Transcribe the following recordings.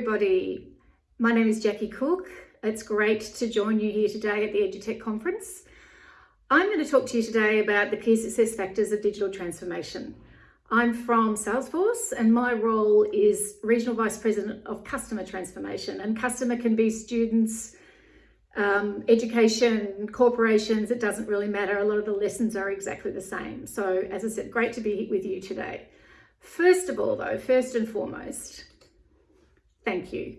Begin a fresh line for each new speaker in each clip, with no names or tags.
Everybody, my name is Jackie Cook. It's great to join you here today at the EduTech conference. I'm going to talk to you today about the key success factors of digital transformation. I'm from Salesforce and my role is Regional Vice President of Customer Transformation and customer can be students, um, education, corporations, it doesn't really matter. A lot of the lessons are exactly the same. So as I said, great to be with you today. First of all though, first and foremost, thank you.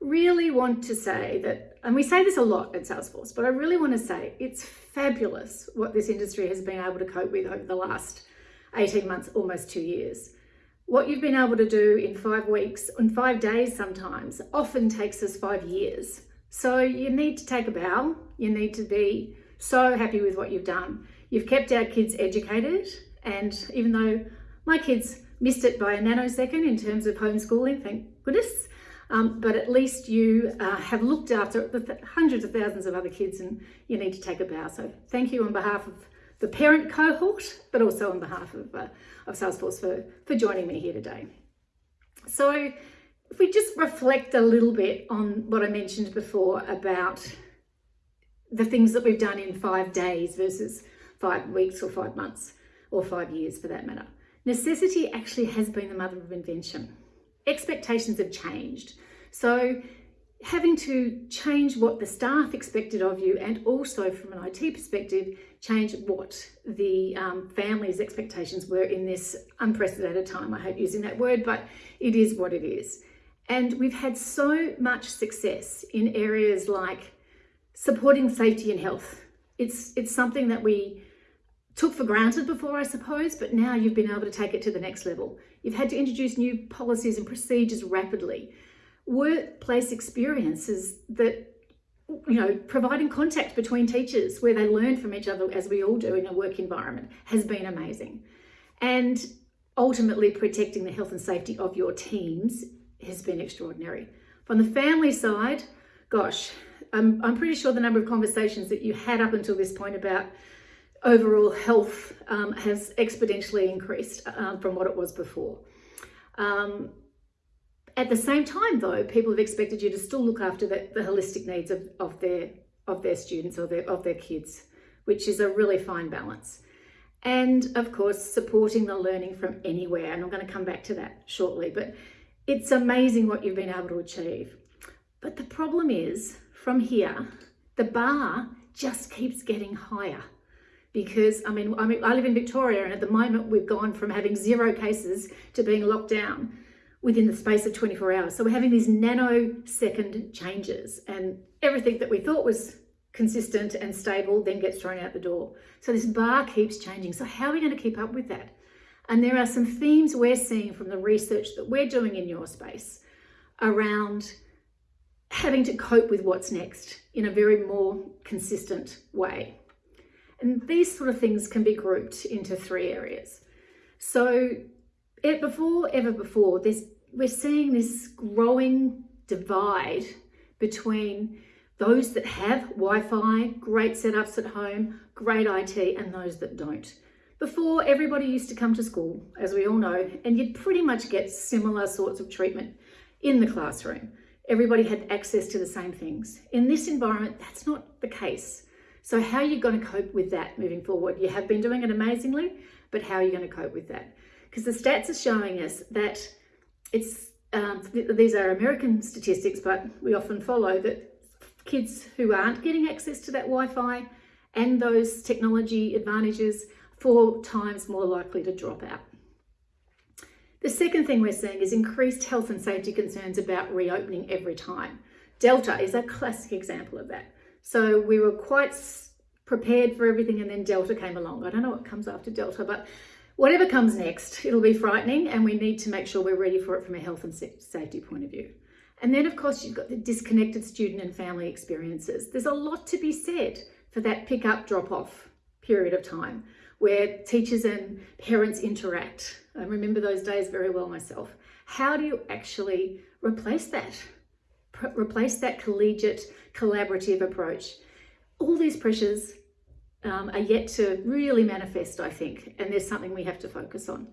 Really want to say that, and we say this a lot at Salesforce, but I really want to say it's fabulous what this industry has been able to cope with over the last 18 months, almost two years. What you've been able to do in five weeks, in five days sometimes, often takes us five years. So you need to take a bow. You need to be so happy with what you've done. You've kept our kids educated. And even though my kids missed it by a nanosecond in terms of homeschooling, thank goodness, um, but at least you uh, have looked after hundreds of thousands of other kids and you need to take a bow. So thank you on behalf of the parent cohort, but also on behalf of, uh, of Salesforce for, for joining me here today. So if we just reflect a little bit on what I mentioned before about the things that we've done in five days versus five weeks or five months or five years for that matter. Necessity actually has been the mother of invention. Expectations have changed. So having to change what the staff expected of you and also from an IT perspective, change what the um, family's expectations were in this unprecedented time. I hate using that word, but it is what it is. And we've had so much success in areas like supporting safety and health. It's, it's something that we took for granted before, I suppose, but now you've been able to take it to the next level. You've had to introduce new policies and procedures rapidly. Workplace experiences that, you know, providing contact between teachers where they learn from each other, as we all do in a work environment, has been amazing. And ultimately protecting the health and safety of your teams has been extraordinary. From the family side, gosh, I'm, I'm pretty sure the number of conversations that you had up until this point about overall health um, has exponentially increased um, from what it was before. Um, at the same time, though, people have expected you to still look after the, the holistic needs of, of, their, of their students or their, of their kids, which is a really fine balance. And of course, supporting the learning from anywhere. And I'm going to come back to that shortly. But it's amazing what you've been able to achieve. But the problem is from here, the bar just keeps getting higher because I mean, I mean, I live in Victoria and at the moment we've gone from having zero cases to being locked down within the space of 24 hours. So we're having these nanosecond changes and everything that we thought was consistent and stable then gets thrown out the door. So this bar keeps changing. So how are we going to keep up with that? And there are some themes we're seeing from the research that we're doing in your space around having to cope with what's next in a very more consistent way. And these sort of things can be grouped into three areas. So it, before, ever before, this, we're seeing this growing divide between those that have Wi-Fi, great setups at home, great IT, and those that don't. Before, everybody used to come to school, as we all know, and you'd pretty much get similar sorts of treatment in the classroom. Everybody had access to the same things. In this environment, that's not the case. So how are you going to cope with that moving forward? You have been doing it amazingly, but how are you going to cope with that? Because the stats are showing us that it's, um, these are American statistics, but we often follow that kids who aren't getting access to that Wi-Fi and those technology advantages four times more likely to drop out. The second thing we're seeing is increased health and safety concerns about reopening every time. Delta is a classic example of that. So we were quite prepared for everything and then Delta came along. I don't know what comes after Delta, but whatever comes next, it'll be frightening and we need to make sure we're ready for it from a health and safety point of view. And then of course you've got the disconnected student and family experiences. There's a lot to be said for that pick up drop off period of time where teachers and parents interact. I remember those days very well myself. How do you actually replace that? Replace that collegiate, collaborative approach. All these pressures um, are yet to really manifest, I think, and there's something we have to focus on.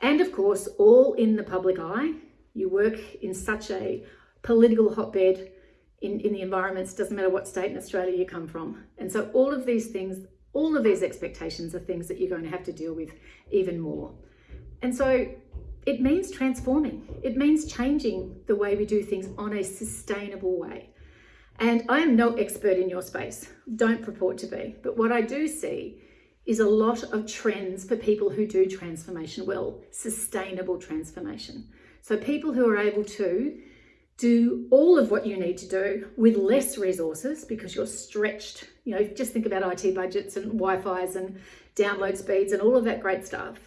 And of course, all in the public eye, You work in such a political hotbed in, in the environments, doesn't matter what state in Australia you come from. And so all of these things, all of these expectations are things that you're going to have to deal with even more. And so it means transforming. It means changing the way we do things on a sustainable way. And I am no expert in your space, don't purport to be. But what I do see is a lot of trends for people who do transformation well, sustainable transformation. So people who are able to do all of what you need to do with less resources because you're stretched. You know, just think about IT budgets and Wi-Fi's and download speeds and all of that great stuff.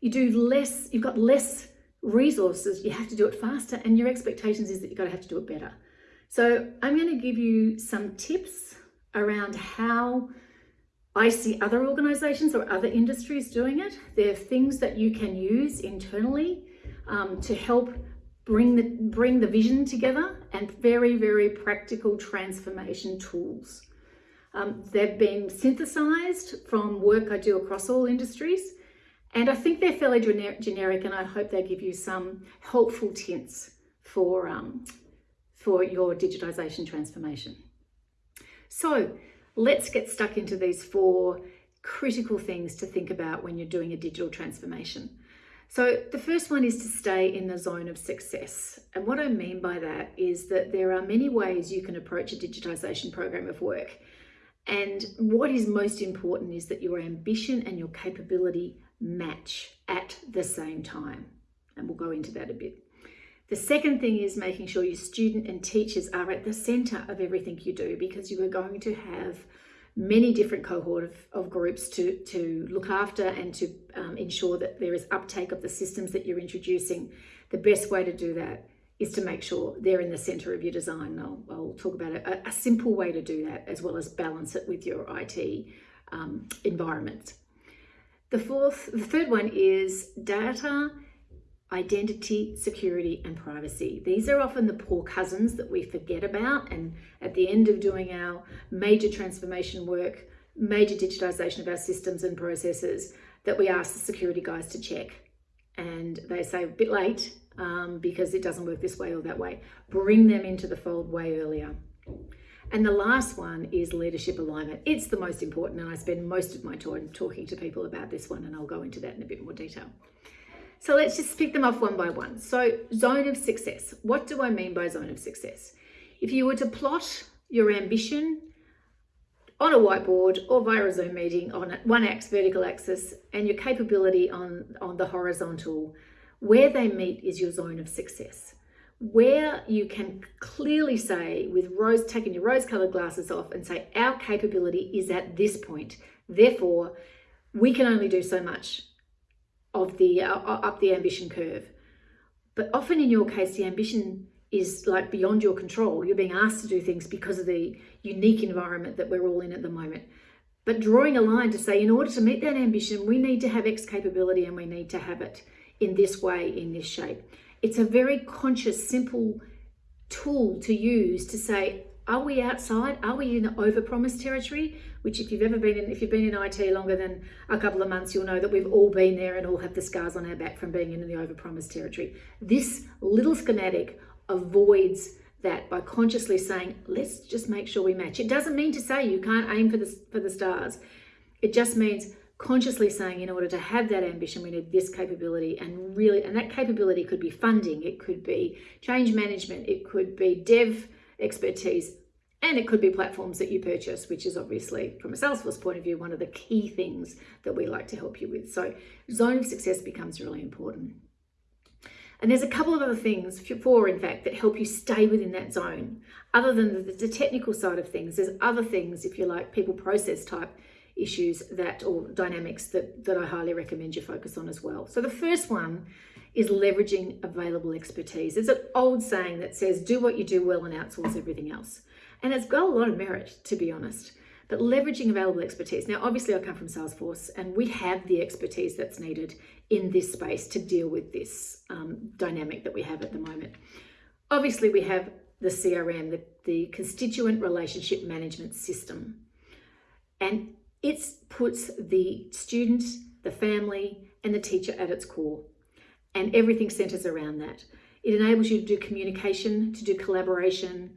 You do less, you've got less resources, you have to do it faster and your expectations is that you've got to have to do it better. So I'm going to give you some tips around how I see other organizations or other industries doing it. There are things that you can use internally um, to help bring the, bring the vision together and very, very practical transformation tools. Um, they've been synthesized from work I do across all industries. And I think they're fairly gener generic and I hope they give you some helpful tints for, um, for your digitisation transformation. So let's get stuck into these four critical things to think about when you're doing a digital transformation. So the first one is to stay in the zone of success. And what I mean by that is that there are many ways you can approach a digitisation program of work. And what is most important is that your ambition and your capability match at the same time. And we'll go into that a bit. The second thing is making sure your student and teachers are at the centre of everything you do because you are going to have many different cohort of, of groups to, to look after and to um, ensure that there is uptake of the systems that you're introducing. The best way to do that is to make sure they're in the centre of your design. I'll, I'll talk about a, a, simple way to do that as well as balance it with your IT um, environment. The fourth, the third one is data, identity, security, and privacy. These are often the poor cousins that we forget about. And at the end of doing our major transformation work, major digitization of our systems and processes, that we ask the security guys to check. And they say a bit late um, because it doesn't work this way or that way. Bring them into the fold way earlier. And the last one is leadership alignment. It's the most important, and I spend most of my time talking to people about this one, and I'll go into that in a bit more detail. So let's just pick them off one by one. So zone of success. What do I mean by zone of success? If you were to plot your ambition on a whiteboard or via a Zoom meeting on a one axis, vertical axis, and your capability on, on the horizontal, where they meet is your zone of success where you can clearly say with rose taking your rose colored glasses off and say our capability is at this point. Therefore we can only do so much of the uh, up the ambition curve. But often in your case the ambition is like beyond your control. You're being asked to do things because of the unique environment that we're all in at the moment. But drawing a line to say in order to meet that ambition we need to have x capability and we need to have it in this way in this shape it's a very conscious, simple tool to use to say, are we outside? Are we in the overpromise territory? Which if you've ever been in, if you've been in IT longer than a couple of months, you'll know that we've all been there and all have the scars on our back from being in the overpromise territory. This little schematic avoids that by consciously saying, let's just make sure we match. It doesn't mean to say you can't aim for the, for the stars. It just means consciously saying in order to have that ambition we need this capability and really and that capability could be funding it could be change management it could be dev expertise and it could be platforms that you purchase which is obviously from a salesforce point of view one of the key things that we like to help you with so zone of success becomes really important and there's a couple of other things, four in fact, that help you stay within that zone. Other than the, the technical side of things, there's other things, if you like, people process type issues that or dynamics that, that I highly recommend you focus on as well. So the first one is leveraging available expertise. It's an old saying that says, do what you do well and outsource everything else. And it's got a lot of merit, to be honest. But leveraging available expertise. Now, obviously, I come from Salesforce and we have the expertise that's needed in this space to deal with this um, dynamic that we have at the moment. Obviously, we have the CRM, the, the Constituent Relationship Management System. And it puts the student, the family, and the teacher at its core, and everything centers around that. It enables you to do communication, to do collaboration,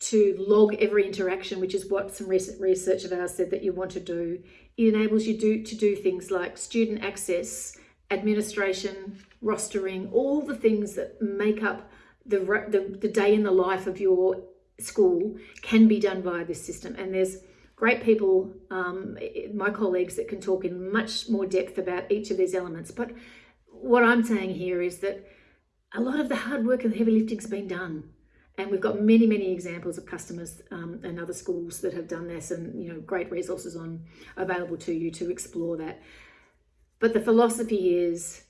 to log every interaction, which is what some recent research of ours said that you want to do. It enables you do, to do things like student access, administration, rostering, all the things that make up the, the, the day in the life of your school can be done via this system. And there's great people, um, my colleagues that can talk in much more depth about each of these elements. But what I'm saying here is that a lot of the hard work and the heavy lifting's been done. And we've got many, many examples of customers um, and other schools that have done this and, you know, great resources on available to you to explore that. But the philosophy is,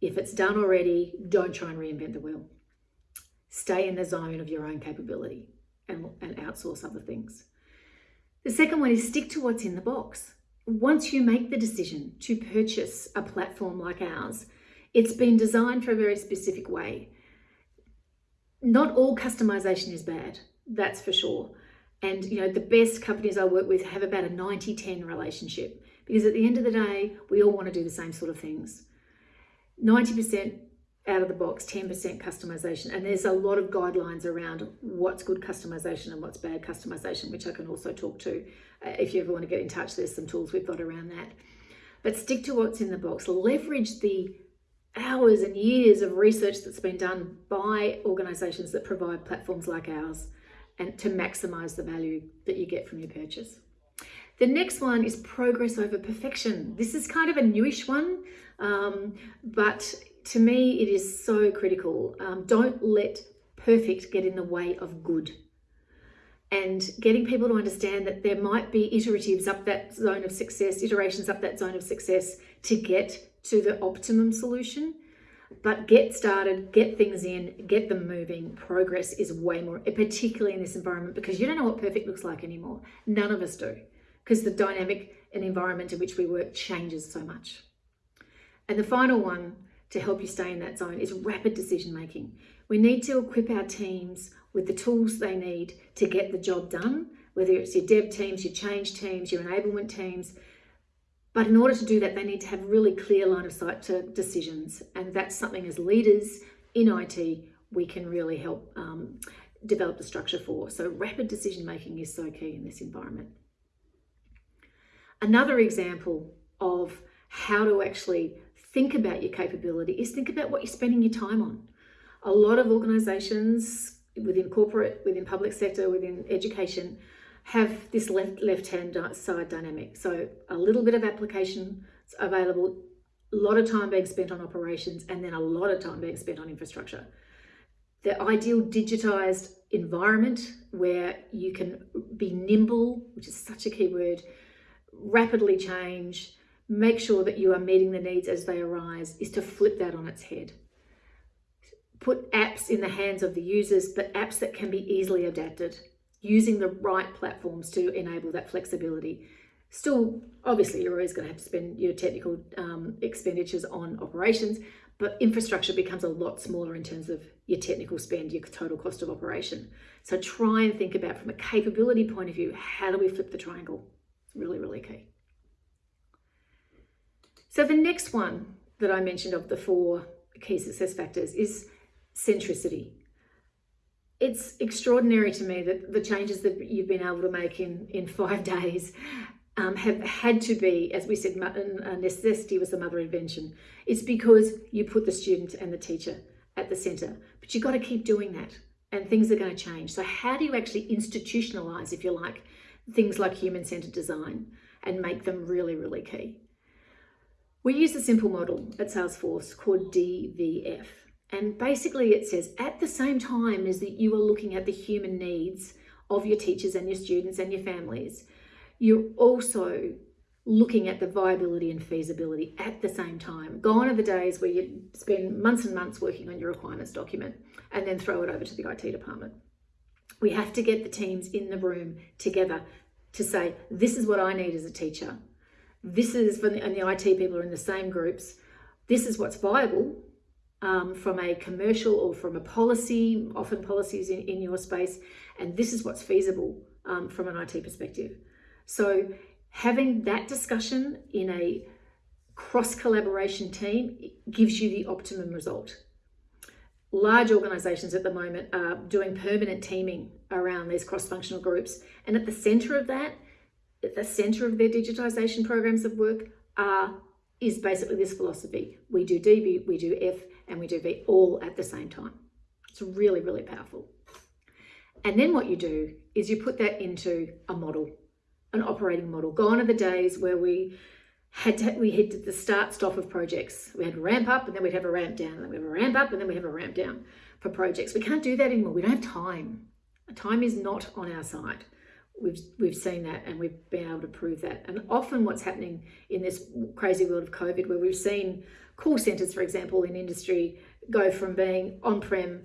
if it's done already, don't try and reinvent the wheel. Stay in the zone of your own capability and, and outsource other things. The second one is stick to what's in the box. Once you make the decision to purchase a platform like ours, it's been designed for a very specific way. Not all customization is bad, that's for sure. And you know, the best companies I work with have about a 90-10 relationship because at the end of the day, we all want to do the same sort of things. 90% out of the box, 10% customization. And there's a lot of guidelines around what's good customization and what's bad customization, which I can also talk to. Uh, if you ever want to get in touch, there's some tools we've got around that. But stick to what's in the box. Leverage the hours and years of research that's been done by organisations that provide platforms like ours and to maximise the value that you get from your purchase. The next one is progress over perfection. This is kind of a newish one, um, but to me, it is so critical. Um, don't let perfect get in the way of good. And getting people to understand that there might be iteratives up that zone of success, iterations up that zone of success to get to the optimum solution. But get started, get things in, get them moving. Progress is way more, particularly in this environment, because you don't know what perfect looks like anymore. None of us do, because the dynamic and environment in which we work changes so much. And the final one to help you stay in that zone is rapid decision making. We need to equip our teams with the tools they need to get the job done, whether it's your dev teams, your change teams, your enablement teams. But in order to do that, they need to have really clear line of sight to decisions. And that's something as leaders in IT, we can really help um, develop the structure for. So rapid decision making is so key in this environment. Another example of how to actually think about your capability is think about what you're spending your time on. A lot of organizations within corporate, within public sector, within education, have this left left hand side dynamic. So a little bit of application available, a lot of time being spent on operations, and then a lot of time being spent on infrastructure. The ideal digitized environment where you can be nimble, which is such a key word, rapidly change, make sure that you are meeting the needs as they arise is to flip that on its head. Put apps in the hands of the users, but apps that can be easily adapted, using the right platforms to enable that flexibility. Still, obviously, you're always going to have to spend your technical um, expenditures on operations, but infrastructure becomes a lot smaller in terms of your technical spend, your total cost of operation. So try and think about from a capability point of view, how do we flip the triangle? It's really, really key. So the next one that I mentioned of the four key success factors is centricity. It's extraordinary to me that the changes that you've been able to make in, in five days um, have had to be, as we said, necessity was the mother invention. It's because you put the student and the teacher at the centre, but you've got to keep doing that and things are going to change. So how do you actually institutionalise, if you like, things like human-centred design and make them really, really key? We use a simple model at Salesforce called DVF. And basically it says at the same time as that you are looking at the human needs of your teachers and your students and your families, you're also looking at the viability and feasibility at the same time. Gone are the days where you spend months and months working on your requirements document and then throw it over to the IT department. We have to get the teams in the room together to say, this is what I need as a teacher this is, and the IT people are in the same groups, this is what's viable um, from a commercial or from a policy, often policies in, in your space, and this is what's feasible um, from an IT perspective. So having that discussion in a cross collaboration team gives you the optimum result. large organisations at the moment are doing permanent teaming around these cross-functional groups. And at the centre of that, the centre of their digitisation programs of work are is basically this philosophy. We do DB, we do F, and we do V all at the same time. It's really, really powerful. And then what you do is you put that into a model, an operating model. Gone are the days where we had to, we hit the start stop of projects. We had a ramp up and then we'd have a ramp down, and then we have a ramp up and then we have a ramp down for projects. We can't do that anymore. We don't have time. Time is not on our side. We've, we've seen that and we've been able to prove that. And often what's happening in this crazy world of COVID, where we've seen call centres, for example, in industry go from being on-prem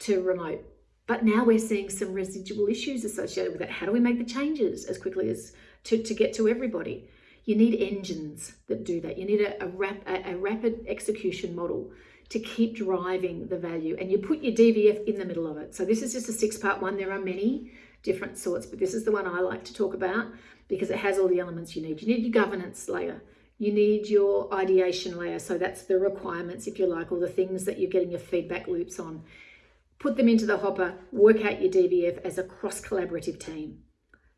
to remote. But now we're seeing some residual issues associated with that. How do we make the changes as quickly as to, to get to everybody? You need engines that do that. You need a, a, rap, a, a rapid execution model to keep driving the value and you put your DVF in the middle of it. So this is just a six part one. There are many different sorts, but this is the one I like to talk about because it has all the elements you need. You need your governance layer. You need your ideation layer. So that's the requirements, if you like, or the things that you're getting your feedback loops on. Put them into the hopper, work out your DVF as a cross collaborative team.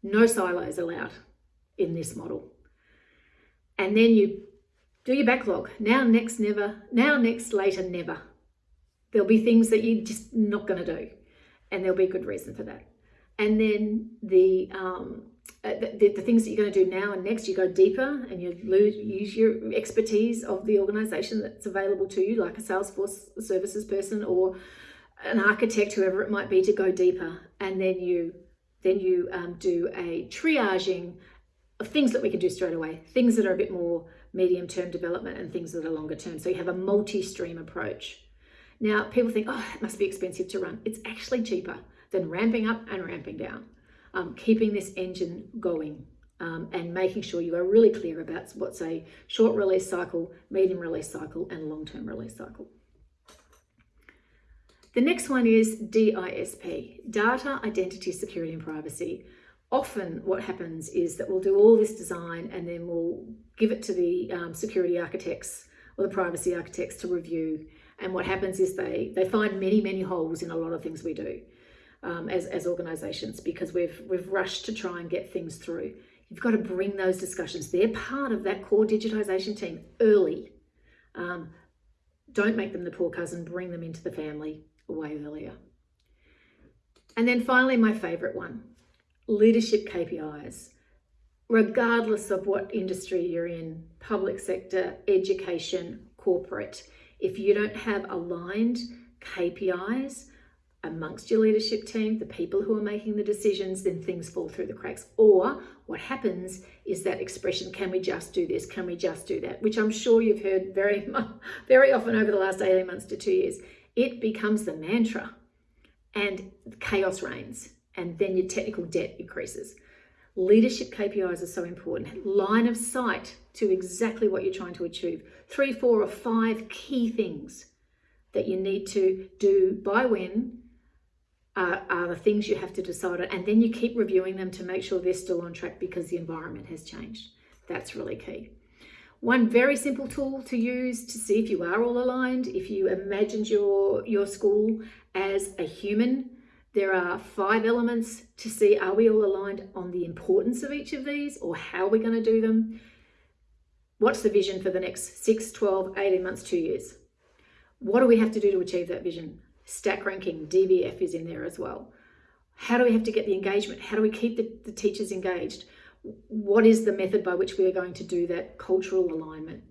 No silos allowed in this model and then you do your backlog. Now, next, never. Now, next, later, never. There'll be things that you're just not going to do, and there'll be a good reason for that. And then the, um, uh, the, the, things that you're going to do now and next, you go deeper and you lose, use your expertise of the organization that's available to you, like a Salesforce services person or an architect, whoever it might be, to go deeper. And then you then you um, do a triaging of things that we can do straight away, things that are a bit more medium term development and things that are longer term. So you have a multi-stream approach. Now, people think, oh, it must be expensive to run. It's actually cheaper than ramping up and ramping down, um, keeping this engine going um, and making sure you are really clear about what's a short release cycle, medium release cycle, and long-term release cycle. The next one is DISP, Data, Identity, Security and Privacy often what happens is that we'll do all this design and then we'll give it to the um, security architects or the privacy architects to review. And what happens is they, they find many, many holes in a lot of things we do um, as, as organizations because we've, we've rushed to try and get things through. You've got to bring those discussions. They're part of that core digitization team early. Um, don't make them the poor cousin, bring them into the family way earlier. And then finally, my favorite one, leadership KPIs, regardless of what industry you're in, public sector, education, corporate, if you don't have aligned KPIs amongst your leadership team, the people who are making the decisions, then things fall through the cracks. Or what happens is that expression, can we just do this? Can we just do that? Which I'm sure you've heard very, very often over the last 18 months to two years. It becomes the mantra and chaos reigns and then your technical debt increases. Leadership KPIs are so important. Line of sight to exactly what you're trying to achieve. Three, four, or five key things that you need to do by when are, are the things you have to decide on. And then you keep reviewing them to make sure they're still on track because the environment has changed. That's really key. One very simple tool to use to see if you are all aligned, if you imagined your, your school as a human there are five elements to see are we all aligned on the importance of each of these or how we're going to do them? What's the vision for the next 6, 12, 18 months, two years? What do we have to do to achieve that vision? Stack ranking, DVF is in there as well. How do we have to get the engagement? How do we keep the, the teachers engaged? What is the method by which we are going to do that cultural alignment?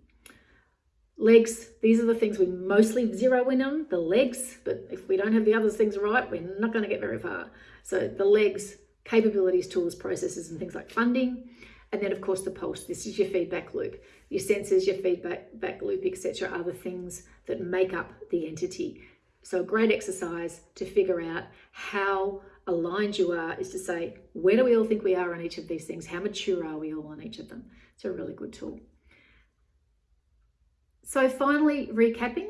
Legs, these are the things we mostly zero in on, the legs, but if we don't have the other things right, we're not going to get very far. So the legs, capabilities, tools, processes, and things like funding. And then of course the pulse, this is your feedback loop. Your sensors, your feedback back loop, etc. are the things that make up the entity. So a great exercise to figure out how aligned you are is to say, where do we all think we are on each of these things? How mature are we all on each of them? It's a really good tool. So finally, recapping,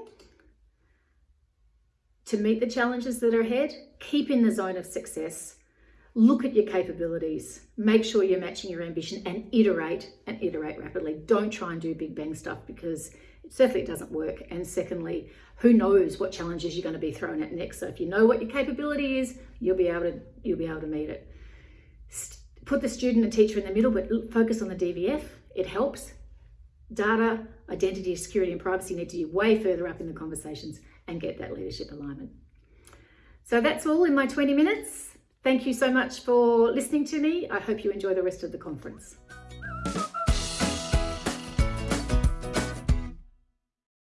to meet the challenges that are ahead, keep in the zone of success, look at your capabilities, make sure you're matching your ambition and iterate and iterate rapidly. Don't try and do big bang stuff because it certainly it doesn't work. And secondly, who knows what challenges you're going to be thrown at next. So if you know what your capability is, you'll be able to you'll be able to meet it. Put the student and teacher in the middle, but focus on the DVF. It helps. Data, identity, security, and privacy need to be way further up in the conversations and get that leadership alignment. So that's all in my 20 minutes. Thank you so much for listening to me. I hope you enjoy the rest of the conference.